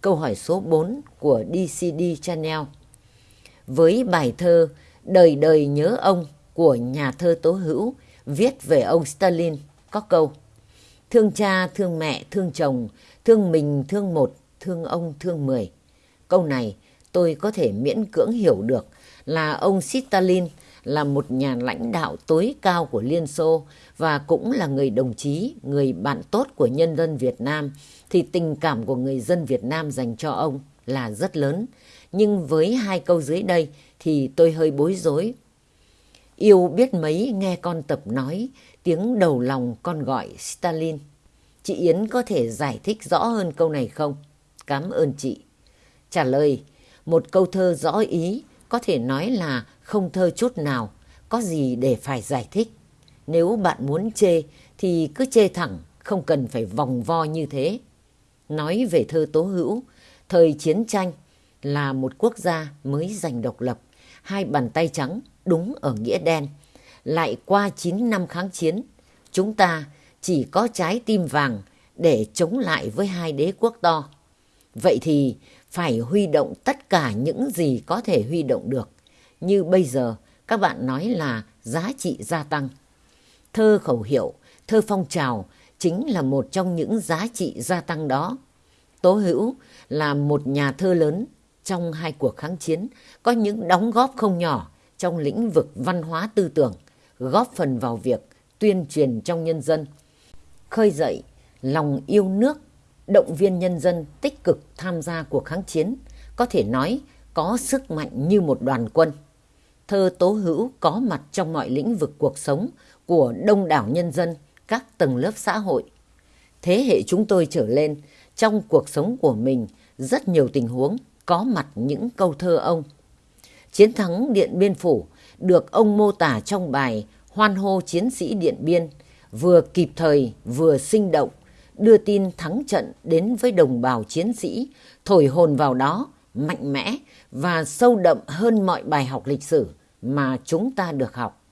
câu hỏi số 4 của DCD Channel. Với bài thơ Đời đời nhớ ông của nhà thơ Tố Hữu viết về ông Stalin có câu Thương cha, thương mẹ, thương chồng, thương mình, thương một, thương ông, thương mười. Câu này tôi có thể miễn cưỡng hiểu được là ông Stalin là một nhà lãnh đạo tối cao của Liên Xô và cũng là người đồng chí, người bạn tốt của nhân dân Việt Nam, thì tình cảm của người dân Việt Nam dành cho ông là rất lớn. Nhưng với hai câu dưới đây thì tôi hơi bối rối. Yêu biết mấy nghe con tập nói, tiếng đầu lòng con gọi Stalin. Chị Yến có thể giải thích rõ hơn câu này không? Cảm ơn chị. Trả lời, một câu thơ rõ ý có thể nói là không thơ chút nào, có gì để phải giải thích. Nếu bạn muốn chê thì cứ chê thẳng, không cần phải vòng vo như thế. Nói về thơ tố hữu, thời chiến tranh là một quốc gia mới giành độc lập, hai bàn tay trắng đúng ở nghĩa đen. Lại qua 9 năm kháng chiến, chúng ta chỉ có trái tim vàng để chống lại với hai đế quốc to. Vậy thì phải huy động tất cả những gì có thể huy động được. Như bây giờ các bạn nói là giá trị gia tăng. Thơ khẩu hiệu, thơ phong trào chính là một trong những giá trị gia tăng đó. Tố Hữu là một nhà thơ lớn trong hai cuộc kháng chiến, có những đóng góp không nhỏ trong lĩnh vực văn hóa tư tưởng, góp phần vào việc tuyên truyền trong nhân dân, khơi dậy lòng yêu nước, động viên nhân dân tích cực tham gia cuộc kháng chiến, có thể nói có sức mạnh như một đoàn quân. Thơ Tố Hữu có mặt trong mọi lĩnh vực cuộc sống của đông đảo nhân dân, các tầng lớp xã hội. Thế hệ chúng tôi trở lên, trong cuộc sống của mình, rất nhiều tình huống có mặt những câu thơ ông. Chiến thắng Điện Biên Phủ được ông mô tả trong bài Hoan hô chiến sĩ Điện Biên, vừa kịp thời vừa sinh động, đưa tin thắng trận đến với đồng bào chiến sĩ, thổi hồn vào đó, mạnh mẽ và sâu đậm hơn mọi bài học lịch sử mà chúng ta được học.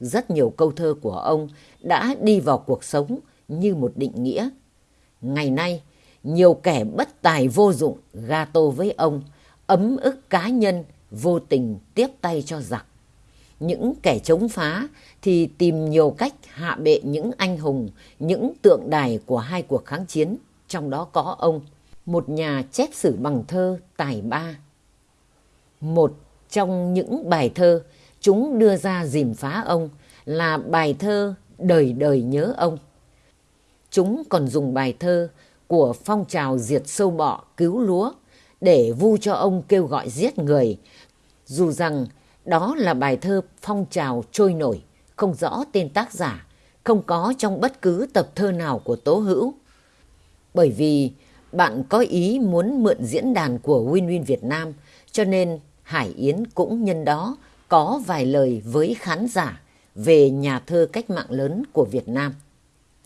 Rất nhiều câu thơ của ông đã đi vào cuộc sống như một định nghĩa. Ngày nay, nhiều kẻ bất tài vô dụng gato với ông, ấm ức cá nhân, vô tình tiếp tay cho giặc. Những kẻ chống phá thì tìm nhiều cách hạ bệ những anh hùng, những tượng đài của hai cuộc kháng chiến, trong đó có ông, một nhà chép sử bằng thơ tài ba. Một trong những bài thơ chúng đưa ra dìm phá ông là bài thơ Đời đời nhớ ông. Chúng còn dùng bài thơ của phong trào diệt sâu bọ cứu lúa để vu cho ông kêu gọi giết người, dù rằng đó là bài thơ phong trào trôi nổi, không rõ tên tác giả, không có trong bất cứ tập thơ nào của Tố Hữu. Bởi vì bạn có ý muốn mượn diễn đàn của Win Win Việt Nam, cho nên Hải Yến cũng nhân đó, có vài lời với khán giả về nhà thơ cách mạng lớn của Việt Nam.